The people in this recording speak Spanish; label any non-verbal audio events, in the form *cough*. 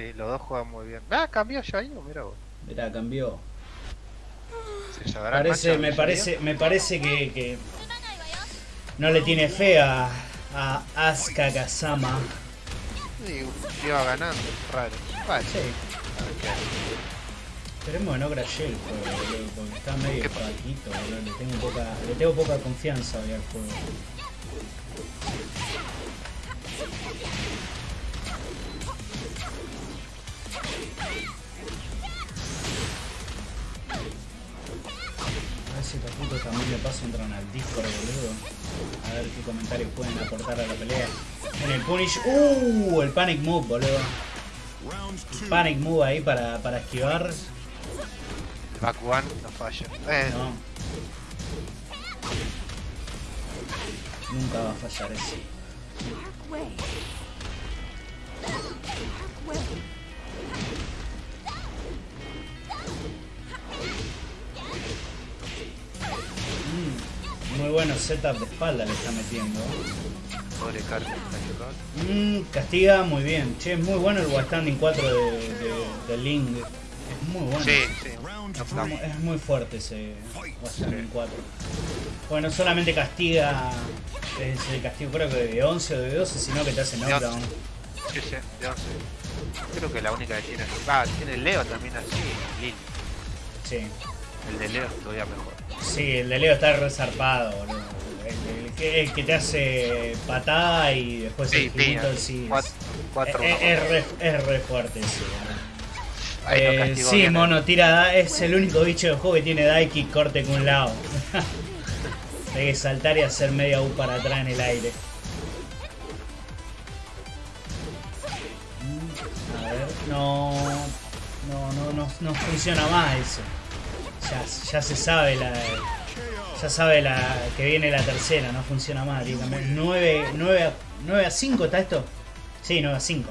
Sí, los dos juegan muy bien. Ah, cambió ya ahí, mira vos. Mirá, cambió. Se Parece, me ¿en parece, me parece que, que no le tiene fe a, a Asuka Kazama. Sí, iba ganando, raro. Vale, Sí. Esperemos que no crashee el juego, porque está medio flaquito. Le tengo poca, le tengo poca confianza hoy al juego. Estos putos también de paso entran al Discord, boludo. A ver qué comentarios pueden aportar a la pelea. En el Punish. ¡Uh! El Panic Move, boludo. Panic Move ahí para, para esquivar. Back one no falla. Eh, No. Nunca va a fallar ese. Muy bueno setup de espalda le está metiendo. pobre. Mm, castiga muy bien. Che, es muy bueno el One Standing 4 de, de, de Link. Es muy bueno. Sí, sí. Es muy, es muy fuerte ese One Standing 4. Bueno, no solamente castiga, es el castigo creo que de 11 o de 12, sino que te hace knockdown. Sí, sí, de 11. Creo que la única que tiene. Ah, tiene el Leo también así. Lil. Sí. El de Leo es todavía mejor. Sí, el de Leo está resarpado, boludo. El, el que, el que te hace patada y después Sí, el tira. girito, sí. Cuatro, cuatro es, es re, es re fuerte Eh, sí, bien, mono, tira da- es el único bicho del juego que tiene Daiki corte con un lado. *laughs* Hay que saltar y hacer media U para atrás en el aire. A ver, no, no, no, no, no funciona más eso. Ya, ya se sabe la, ya sabe la que viene la tercera, no funciona más. Cambiar. 9, 9, a- 9 a 5 está esto. Sí, 9 a 5.